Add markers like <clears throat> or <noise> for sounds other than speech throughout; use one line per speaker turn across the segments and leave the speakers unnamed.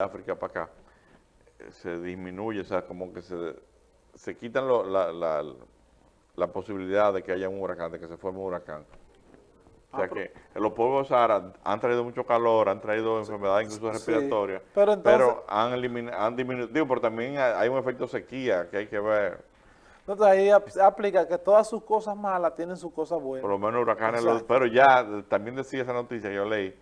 África para acá, eh, se disminuye, o sea, como que se, se quitan lo- la, la, la posibilidad de que haya un huracán, de que se forme un huracán. O sea
Ah,
que los pueblos Sahara han traído mucho calor, han traído enfermedades incluso
sí,
respiratorias,
pero entonces-
han, elimina- han disminuido, digo, pero también hay un efecto sequía que hay que ver,
Entonces ahí ap- aplica que todas sus cosas malas tienen sus cosas
por
buenas.
lo menos huracanes, los- pero ya también decía esa noticia que yo leí,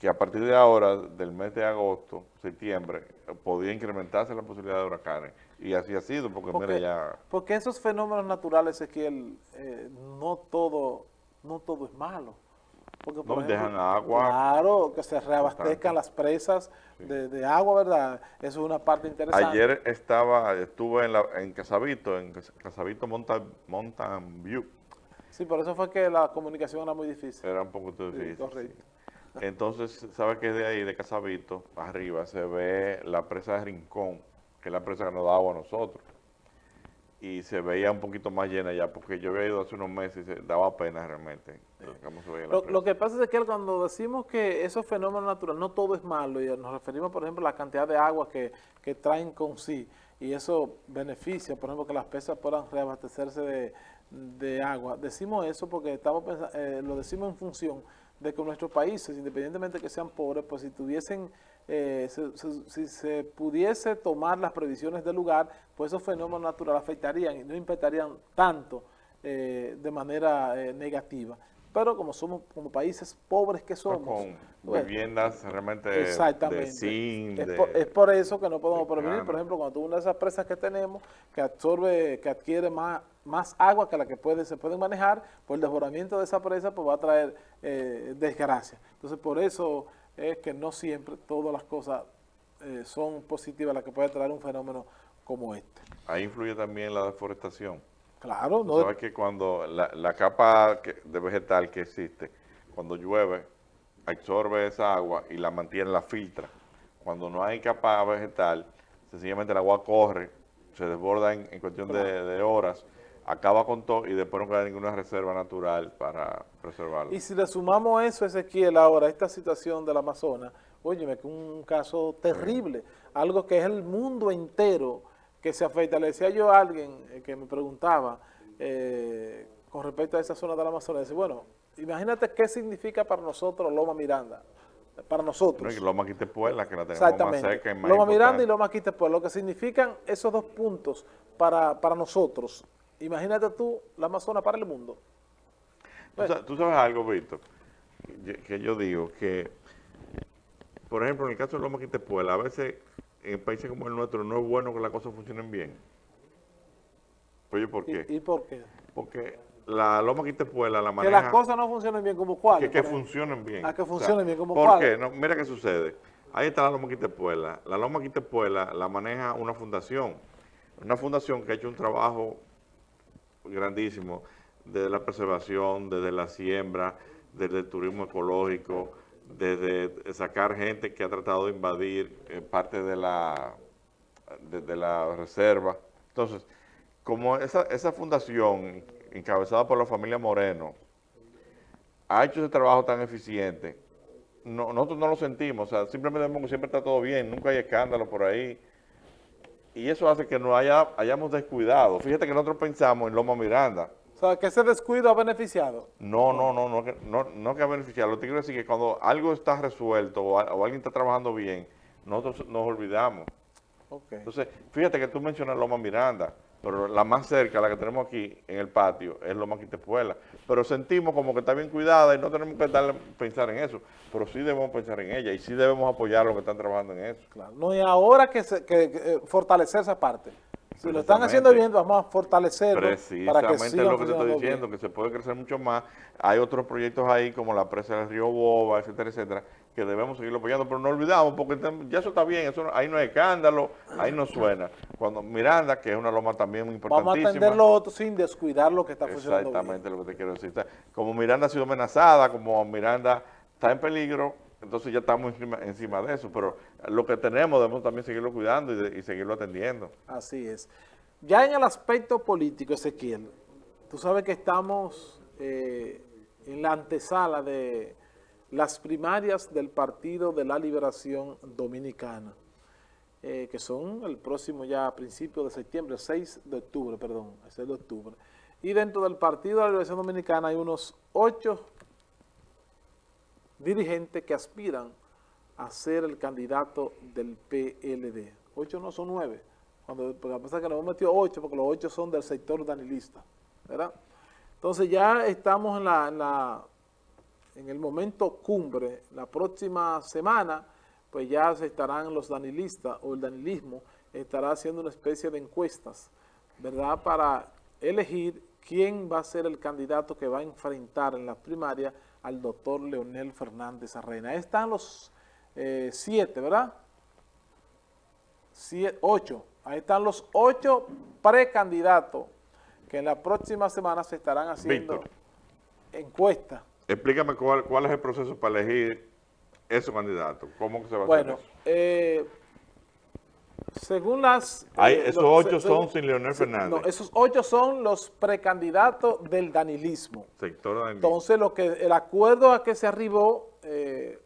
que a partir de ahora, del mes de agosto, septiembre, podía incrementarse la posibilidad de huracanes. Y así ha sido, porque,
Porque,
mira ya...
porque esos fenómenos naturales, Ezequiel, eh, no todo, no todo es malo. Porque,
No, dejan agua.
Claro, que se reabastezcan las presas de, de agua, ¿verdad? Eso es una parte interesante.
Ayer estaba, estuve en, la, en Casabito, en Cas- Casabito Mountain, Mountain View,
Sí, por eso fue que la comunicación era muy difícil.
era un poco
Sí,
difícil.
correcto.
sí. Entonces, ¿sabes que de ahí, de Casabito, arriba, se ve la presa de Rincón, que es la presa que nos da agua a nosotros? Y se veía un poquito más llena ya, porque yo había ido hace unos meses y se daba pena realmente cómo se veía la
Lo,
presa.
lo que pasa es que cuando decimos que esos fenómenos naturales, no todo es malo, y nos referimos, por ejemplo, a la cantidad de agua que, que traen con sí, y eso beneficia, por ejemplo, que las presas puedan reabastecerse de, de agua. Decimos eso porque estamos eh, lo decimos en función de que nuestros países, independientemente de que sean pobres, pues si tuviesen, eh, se- si se pudiese tomar las previsiones del lugar, pues esos fenómenos naturales afectarían y no impactarían tanto eh, de manera eh, negativa. Pero como somos como países pobres que somos,
con viviendas realmente de
Exactamente.
zinc,
es,
de-
por, es por eso que no podemos
de
prevenir. Por ejemplo, cuando una de esas presas que tenemos, que absorbe, que adquiere más, más agua que la que puede, se puede manejar, pues el desbordamiento de esa presa pues va a traer eh, desgracia. Entonces, por eso es que no siempre todas las cosas eh, son positivas, las que puede traer un fenómeno como este.
Ahí influye también la deforestación.
Claro, no
sabes que cuando la, la capa que- de vegetal que existe, cuando llueve, absorbe esa agua y la mantiene, la filtra. Cuando no hay capa vegetal, sencillamente el agua corre, se desborda en, en cuestión de, de horas, acaba con todo y después no queda ninguna reserva natural para preservarlo.
Y si le sumamos eso, Ezequiel, ahora, esta situación del Amazonas, óyeme, que un caso terrible, algo que es el mundo entero que se afecta. Le decía yo a alguien eh, que me preguntaba eh, con respecto a esa zona del Amazonas, dice, bueno, imagínate qué significa para nosotros Loma Miranda, para nosotros.
No, y Loma Quitepuela, que la tenemos más
Exactamente.
cerca y más
Loma Miranda y. Loma Quitepuela, lo que significan esos dos puntos para, para nosotros. Imagínate tú la Amazonas para el mundo.
Tú sa- Tú sabes algo, Víctor, que- que yo digo que, por ejemplo, en el caso de Loma Quitepuela, a veces en países como el nuestro no es bueno que las cosas funcionen bien. Oye, ¿por qué?
¿Y, y por qué?
Porque la Loma Quitepuela la
Que
maneja...
las cosas no funcionen bien como cuál.
que, que funcionen bien.
Ah, que funcionen bien, ¿como
¿Por
cuáles?
qué? No, mira qué sucede. Ahí está la Loma Quitepuela. La Loma Quitepuela la maneja una fundación. Una fundación que ha hecho un trabajo grandísimo desde la preservación, desde la siembra, desde el turismo ecológico, desde sacar gente que ha tratado de invadir eh, parte de la, de, la reserva. Entonces, como esa, esa fundación, encabezada por la familia Moreno, ha hecho ese trabajo tan eficiente, no- nosotros no lo sentimos, o sea, simplemente siempre está todo bien, nunca hay escándalo por ahí, y eso hace que nos haya, hayamos descuidado. Fíjate que nosotros pensamos en Loma Miranda,
O sea, que ese descuido ha beneficiado.
no, no, no, no, no, no que ha beneficiado. Lo que quiero decir es que cuando algo está resuelto o, alguien está trabajando bien, nosotros nos olvidamos.
Ok.
Entonces, fíjate que tú mencionas Loma Miranda, pero la más cerca, la que tenemos aquí en el patio, es Loma Quitepuela. Pero sentimos como que está bien cuidada y no tenemos que darle, pensar en eso, pero sí debemos pensar en ella y sí debemos apoyar a los que están trabajando en eso.
Claro. No, y ahora que, se, que, que, eh, fortalecer esa parte. Si lo están haciendo bien, vamos a fortalecerlo para que
Precisamente lo que te estoy diciendo,
bien.
que se puede crecer mucho más. Hay otros proyectos ahí, como la presa del río Boba, etcétera, etcétera, que debemos seguirlo apoyando, pero no olvidamos, porque ya eso está bien, eso no- ahí no hay escándalo, ahí no suena. Cuando Miranda, que es una loma también muy
Vamos a
importantísima.
atender lo otro sin descuidar lo que está funcionando
Exactamente lo que te quiero decir. Como Miranda ha sido amenazada, como Miranda está en peligro, entonces ya estamos encima, de eso, pero lo que tenemos debemos también seguirlo cuidando y, seguirlo atendiendo.
Así es. Ya en el aspecto político, Ezequiel, tú sabes que estamos eh, en la antesala de las primarias del Partido de la Liberación Dominicana. eh, que son el próximo ya a principios de septiembre, 6 de octubre, perdón, 6 de octubre. Y dentro del Partido de la Liberación Dominicana hay unos ocho dirigentes que aspiran a ser el candidato del PLD. Ocho no son nueve. Cuando, porque pasa que nos hemos metido ocho, porque los ocho son del sector danilista, ¿verdad? Entonces ya estamos en, la, en, la, en el momento cumbre. La próxima semana, pues ya se estarán los danilistas o el danilismo estará haciendo una especie de encuestas, ¿verdad? Para elegir quién va a ser el candidato que va a enfrentar en la primaria al doctor Leonel Fernández Arreina. Ahí están los eh, siete, ¿verdad? Siete, ocho. Ahí están los ocho precandidatos que en la próxima semana se estarán haciendo encuestas.
Explícame cuál, cuál es el proceso para elegir esos candidatos. ¿Cómo se va a
bueno,
hacer eso?
Eh, según las...
Hay,
eh,
esos
los-
ocho
se-
son sin Leonel Fernández.
No, esos ocho son los precandidatos del danilismo.
Sector de
Entonces, lo que el acuerdo a que se arribó eh,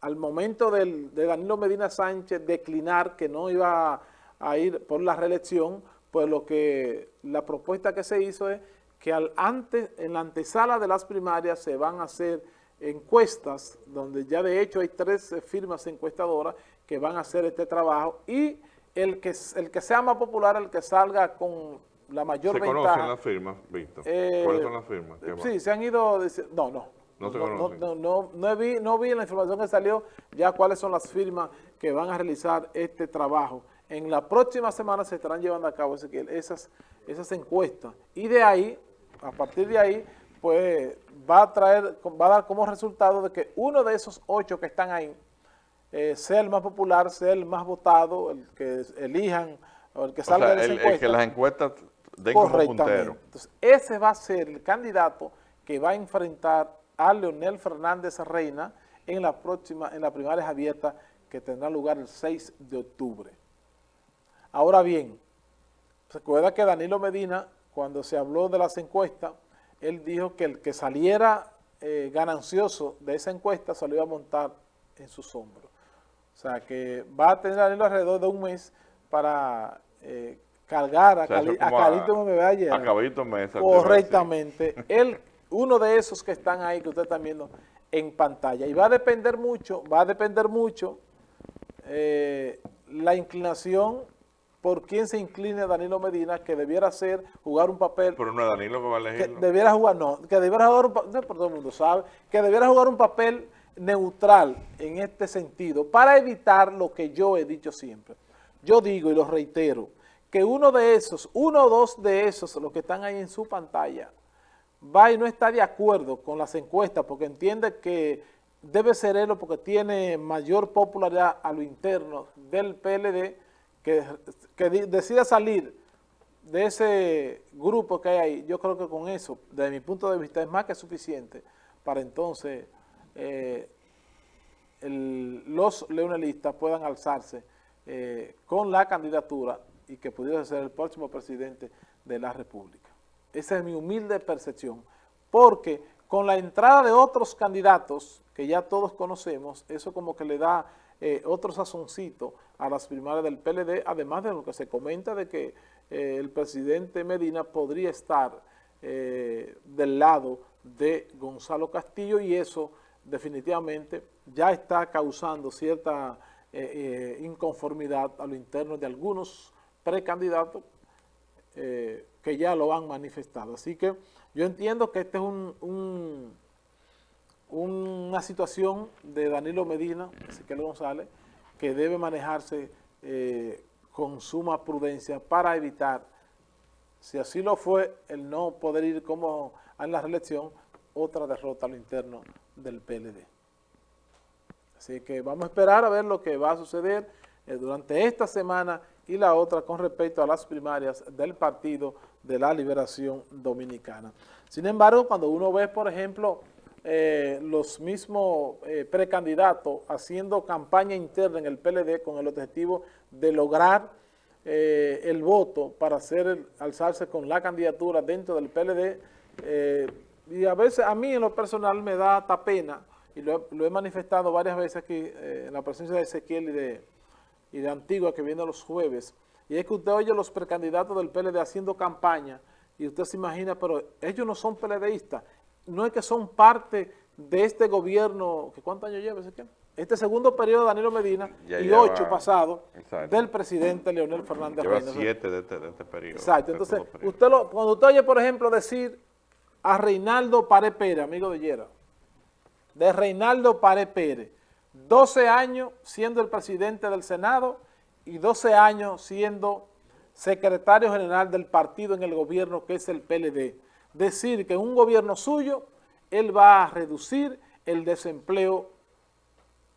al momento del, de Danilo Medina Sánchez declinar que no iba a, ir por la reelección, pues lo que la propuesta que se hizo es que al antes, en la antesala de las primarias se van a hacer encuestas, donde ya de hecho hay tres firmas encuestadoras que van a hacer este trabajo y el que, el que sea más popular, el que salga con la mayor
¿Se
ventaja.
conocen las firmas, Víctor?
Eh,
¿Cuáles son las firmas?
Sí, se han ido... No, no.
No se
no, no, no, no vi, no vi en la información que salió ya cuáles son las firmas que van a realizar este trabajo. En la próxima semana se estarán llevando a cabo esas, esas encuestas. Y de ahí, a partir de ahí, pues va a traer, va a dar como resultado de que uno de esos ocho que están ahí eh, sea el más popular, sea el más votado, el que elijan o el que
O
salga
sea,
de esa
el, el
encuesta.
que las encuestas den como puntero.
Entonces, ese va a ser el candidato que va a enfrentar a Leonel Fernández Reina en la próxima, en las primarias abiertas que tendrá lugar el 6 de octubre. Ahora bien, recuerda que Danilo Medina, cuando se habló de las encuestas, él dijo que el que saliera eh, ganancioso de esa encuesta se lo iba a montar en sus hombros. O sea, que va a tener alrededor de un mes para eh, cargar a,
O sea,
Cali, a Calito.
A caballito mesa.
Correctamente. Él, uno de esos que están ahí, que ustedes están viendo en pantalla. Y va a depender mucho, va a depender mucho eh, la inclinación por quién se incline Danilo Medina, que debiera ser jugar un papel
Pero no es Danilo que va a
que
elegirlo.
debiera jugar, no, que debiera jugar un papel, todo el mundo sabe, que debiera jugar un papel neutral en este sentido, para evitar lo que yo he dicho siempre. Yo digo y lo reitero, que uno de esos, uno o dos de esos, los que están ahí en su pantalla, va y no está de acuerdo con las encuestas porque entiende que debe ser él porque tiene mayor popularidad a lo interno del PLD, que, que decida salir de ese grupo que hay ahí, yo creo que con eso, desde mi punto de vista, es más que suficiente para entonces eh, los leonelistas puedan alzarse eh, con la candidatura y que pudiera ser el próximo presidente de la República. Esa es mi humilde percepción, porque con la entrada de otros candidatos que ya todos conocemos, eso como que le da eh, otro sazoncito a las primarias del PLD, además de lo que se comenta de que el presidente Medina podría estar del lado de Gonzalo Castillo y eso definitivamente ya está causando cierta eh, eh, inconformidad a lo interno de algunos precandidatos eh, que ya lo han manifestado. Así que yo entiendo que este es un, un- una situación de Danilo Medina, Ezequiel González, que debe manejarse con suma prudencia para evitar, si así lo fue, el no poder ir como en la reelección, otra derrota a lo interno del PLD. Así que vamos a esperar a ver lo que va a suceder eh, durante esta semana y la otra con respecto a las primarias del Partido de la Liberación Dominicana. Sin embargo, cuando uno ve, por ejemplo, eh, los mismos eh, precandidatos haciendo campaña interna en el PLD con el objetivo de lograr el voto para hacer alzarse con la candidatura dentro del PLD, y a veces a mí en lo personal me da hasta pena, y lo he, lo he manifestado varias veces aquí eh, en la presencia de Ezequiel y de, y de Antigua que viene los jueves, y es que usted oye los precandidatos del PLD haciendo campaña, y usted se imagina, pero ellos no son PLDistas, no es que son parte de este gobierno, que ¿cuántos años lleva ese Este segundo periodo de Danilo Medina y ocho pasados del presidente Leonel Fernández
Lleva siete de este, de este, periodo.
Exacto,
este
entonces, usted lo, cuando usted oye, por ejemplo, decir a Reinaldo Pare Pérez, amigo de Yera, de Reinaldo Pare Pérez, 12 años siendo el presidente del Senado y 12 años siendo secretario general del partido en el gobierno que es el PLD. Decir que en un gobierno suyo, él va a reducir el desempleo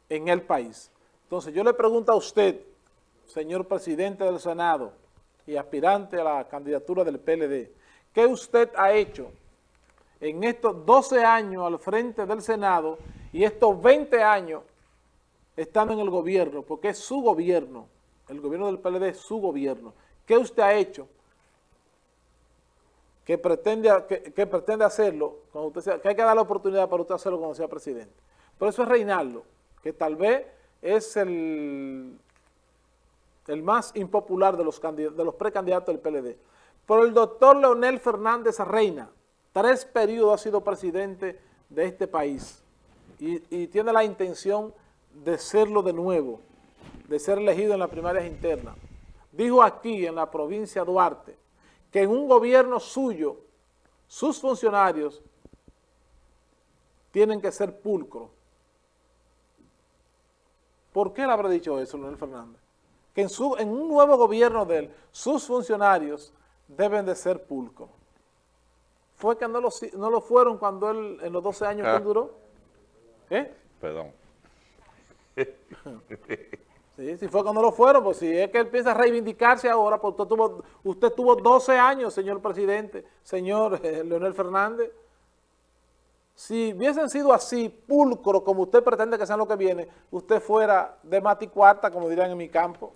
en el país. Entonces yo le pregunto a usted, señor presidente del Senado y aspirante a la candidatura del PLD, ¿qué usted ha hecho en estos 12 años al frente del Senado y estos 20 años estando en el gobierno, porque es su gobierno, el gobierno del PLD es su gobierno. ¿Qué usted ha hecho que pretende, que, pretende hacerlo, cuando que hay que dar la oportunidad para usted hacerlo cuando sea presidente? Por eso es Reinaldo, que tal vez es el, el más impopular de los, de los precandidatos del PLD. Pero el doctor Leonel Fernández Reina, tres periodos ha sido presidente de este país y, tiene la intención de serlo de nuevo, de ser elegido en las primarias internas. Dijo aquí en la provincia de Duarte que en un gobierno suyo sus funcionarios tienen que ser pulcros. ¿Por qué le habrá dicho eso, Leonel Fernández? Que en, su, en un nuevo gobierno de él, sus funcionarios deben de ser pulcros fue que no lo, no lo fueron cuando él, en los 12 años que él ah. duró.
¿Eh? Perdón. <laughs>
Sí, si fue cuando lo fueron, pues si es que él piensa reivindicarse ahora, pues usted tuvo, usted tuvo 12 años, señor presidente, señor eh, Leonel Fernández. Si hubiesen sido así, pulcro, como usted pretende que sean lo que viene, usted fuera de mati cuarta, como dirán en mi campo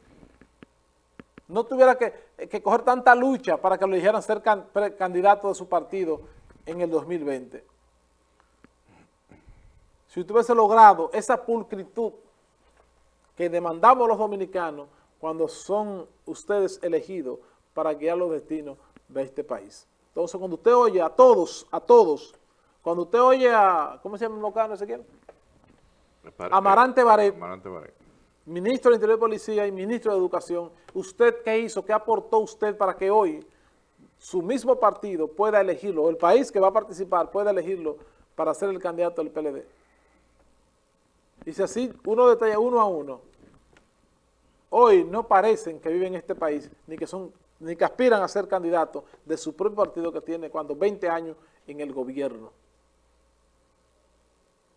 no tuviera que, coger tanta lucha para que lo dijeran ser candidato de su partido en el 2020. Si usted hubiese logrado esa pulcritud que demandamos los dominicanos cuando son ustedes elegidos para guiar los destinos de este país. Entonces, cuando usted oye a todos, a todos, cuando usted oye a, ¿cómo se llama el mocano ese quién? Amarante Baret. Amarante Baret ministro del Interior y Policía y ministro de Educación, ¿usted qué hizo? ¿Qué aportó usted para que hoy su mismo partido pueda elegirlo, o el país que va a participar pueda elegirlo para ser el candidato del PLD? Y si así uno detalla uno a uno, hoy no parecen que viven en este país, ni que son ni que aspiran a ser candidatos de su propio partido que tiene cuando 20 años en el gobierno.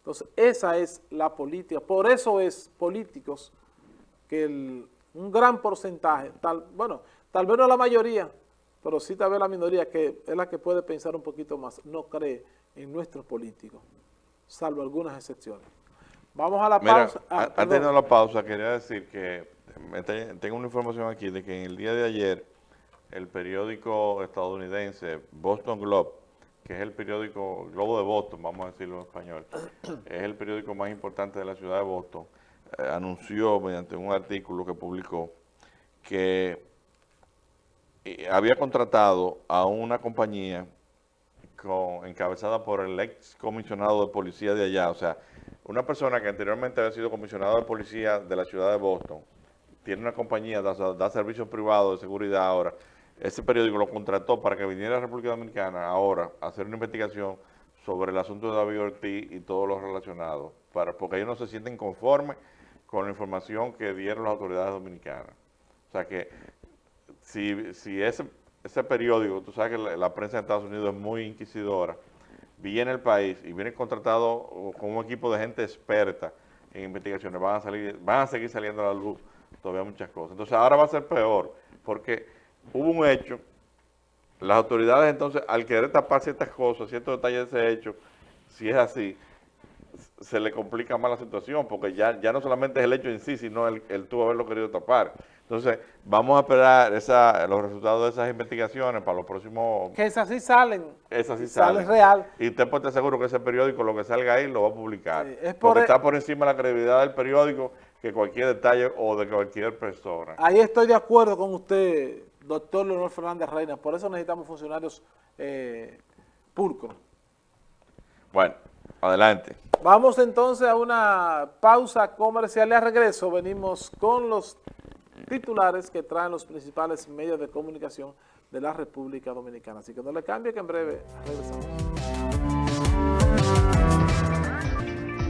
Entonces, esa es la política. Por eso es políticos que un gran porcentaje, tal, bueno, tal vez no la mayoría, pero sí tal vez la minoría, que es la que puede pensar un poquito más, no cree en nuestros políticos, salvo algunas excepciones. Vamos a la pausa.
Ah, antes de la pausa, quería decir que tengo una información aquí de que en el día de ayer el periódico estadounidense Boston Globe que es el periódico Globo de Boston, vamos a decirlo en español, <clears throat> es el periódico más importante de la ciudad de Boston, eh, anunció mediante un artículo que publicó que eh, había contratado a una compañía encabezada por el ex comisionado de policía de allá, o sea, una persona que anteriormente había sido comisionado de policía de la ciudad de Boston, tiene una compañía, da, da servicios privados de seguridad ahora, ese periódico lo contrató para que viniera a la República Dominicana ahora a hacer una investigación sobre el asunto de David Ortiz y todo lo relacionado, para, porque ellos no se sienten conformes con la información que dieron las autoridades dominicanas. O sea que si, ese periódico, tú sabes que la, prensa de Estados Unidos es muy inquisidora, viene el país y viene contratado con un equipo de gente experta en investigaciones, van a, salir, van a seguir saliendo a la luz todavía muchas cosas. Entonces ahora va a ser peor, porque hubo un hecho, las autoridades entonces, al querer tapar ciertas cosas, ciertos detalles de ese hecho, si es así, se le complica más la situación, porque ya, ya no solamente es el hecho en sí, sino el, el tuvo haberlo querido tapar. Entonces, vamos a esperar esa, los resultados de esas investigaciones para los próximos...
Que esas sí salen.
Esas sí salen. Salen
real.
Y usted puede estar seguro que ese periódico, lo que salga ahí, lo va a publicar. es porque e- está por encima de la credibilidad del periódico que cualquier detalle o de cualquier persona.
Ahí estoy de acuerdo con usted, doctor Leonor Fernández Reina, por eso necesitamos funcionarios eh.
Bueno, adelante.
Vamos entonces a una pausa comercial y a regreso venimos con los titulares que traen los principales medios de comunicación de la República Dominicana. Así que no le cambie que en breve regresamos.